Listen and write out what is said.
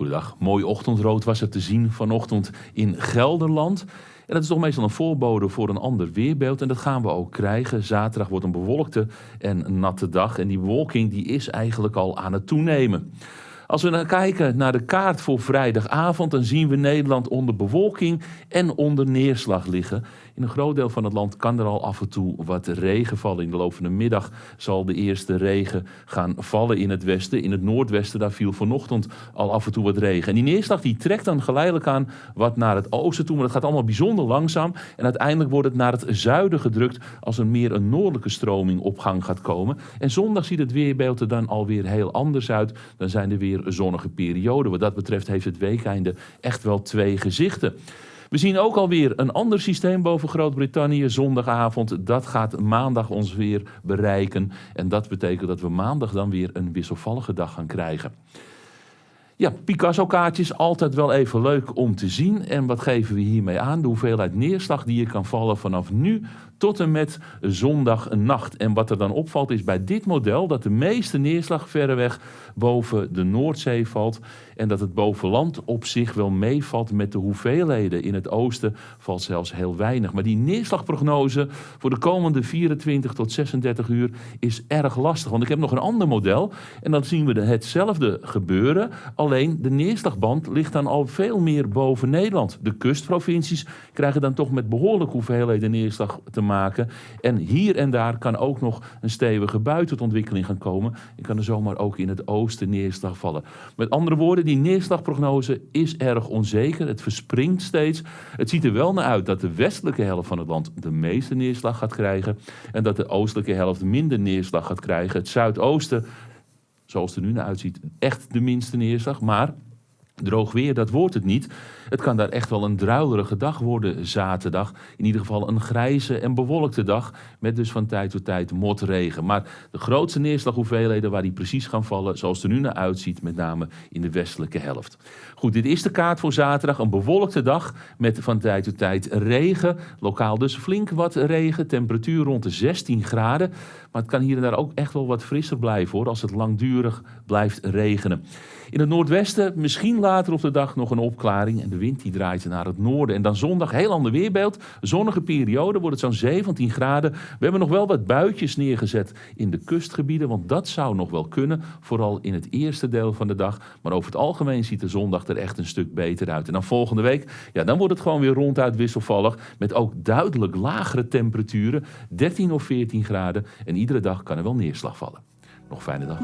Goedendag. Mooi ochtendrood was er te zien vanochtend in Gelderland. En dat is toch meestal een voorbode voor een ander weerbeeld. En dat gaan we ook krijgen. Zaterdag wordt een bewolkte en natte dag. En die bewolking die is eigenlijk al aan het toenemen. Als we dan kijken naar de kaart voor vrijdagavond, dan zien we Nederland onder bewolking en onder neerslag liggen. In een groot deel van het land kan er al af en toe wat regen vallen. In de loop van de middag zal de eerste regen gaan vallen in het westen. In het noordwesten daar viel vanochtend al af en toe wat regen. En die neerslag die trekt dan geleidelijk aan wat naar het oosten toe. Maar dat gaat allemaal bijzonder langzaam. En uiteindelijk wordt het naar het zuiden gedrukt als er meer een noordelijke stroming op gang gaat komen. En zondag ziet het weerbeeld er dan alweer heel anders uit. Dan zijn er weer zonnige perioden. Wat dat betreft heeft het weekeinde echt wel twee gezichten. We zien ook alweer een ander systeem boven Groot-Brittannië zondagavond. Dat gaat maandag ons weer bereiken. En dat betekent dat we maandag dan weer een wisselvallige dag gaan krijgen. Ja, Picasso-kaartjes, altijd wel even leuk om te zien. En wat geven we hiermee aan? De hoeveelheid neerslag die je kan vallen vanaf nu tot en met zondag nacht. En wat er dan opvalt is bij dit model dat de meeste neerslag verreweg boven de Noordzee valt. En dat het bovenland op zich wel meevalt met de hoeveelheden. In het oosten valt zelfs heel weinig. Maar die neerslagprognose voor de komende 24 tot 36 uur is erg lastig. Want ik heb nog een ander model. En dan zien we hetzelfde gebeuren. De neerslagband ligt dan al veel meer boven Nederland. De kustprovincies krijgen dan toch met behoorlijk hoeveelheden neerslag te maken. En hier en daar kan ook nog een stevige buitenontwikkeling gaan komen. En kan er zomaar ook in het oosten neerslag vallen. Met andere woorden, die neerslagprognose is erg onzeker. Het verspringt steeds. Het ziet er wel naar uit dat de westelijke helft van het land de meeste neerslag gaat krijgen. En dat de oostelijke helft minder neerslag gaat krijgen. Het zuidoosten, zoals het er nu naar uitziet, echt de minste neerslag. Maar Droog weer, dat wordt het niet. Het kan daar echt wel een druilerige dag worden zaterdag. In ieder geval een grijze en bewolkte dag. Met dus van tijd tot tijd motregen. Maar de grootste neerslaghoeveelheden waar die precies gaan vallen, zoals het er nu naar uitziet, met name in de westelijke helft. Goed, dit is de kaart voor zaterdag. Een bewolkte dag met van tijd tot tijd regen. Lokaal dus flink wat regen. Temperatuur rond de 16 graden. Maar het kan hier en daar ook echt wel wat frisser blijven hoor, als het langdurig blijft regenen. In het noordwesten misschien op de dag nog een opklaring. En de wind die draait naar het noorden. En dan zondag heel ander weerbeeld. Zonnige periode wordt het zo'n 17 graden. We hebben nog wel wat buitjes neergezet in de kustgebieden. Want dat zou nog wel kunnen. Vooral in het eerste deel van de dag. Maar over het algemeen ziet de zondag er echt een stuk beter uit. En dan volgende week, ja, dan wordt het gewoon weer ronduit wisselvallig. Met ook duidelijk lagere temperaturen. 13 of 14 graden. En iedere dag kan er wel neerslag vallen. Nog fijne dag.